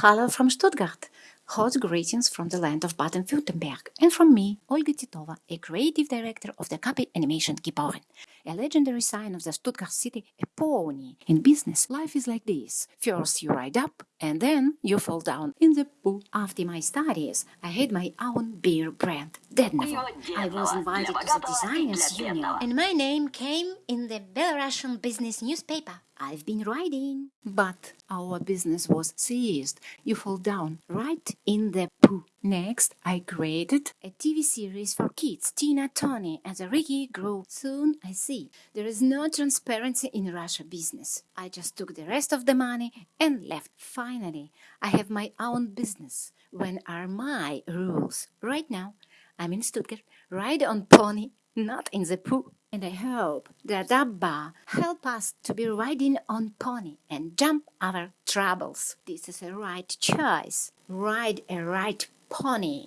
Hello from Stuttgart. Hot greetings from the land of Baden-Württemberg and from me, Olga Titova, a creative director of the Copy Animation Geboren, a legendary sign of the Stuttgart city, a pony. In business, life is like this. First you ride up and then you fall down in the poo. After my studies, I had my own beer brand, Dednovo. I was invited to the Designers Union and my name came in the Belarusian business newspaper. I've been riding. But our business was seized. You fall down right in the poo. Next, I created a TV series for kids, Tina, Tony, and Ricky grew. Soon I see there is no transparency in Russia business. I just took the rest of the money and left. Finally, I have my own business. When are my rules? Right now, I'm in Stuttgart, ride on pony, not in the poo. And I hope that Abba help us to be riding on pony and jump our troubles. This is a right choice. Ride a right pony.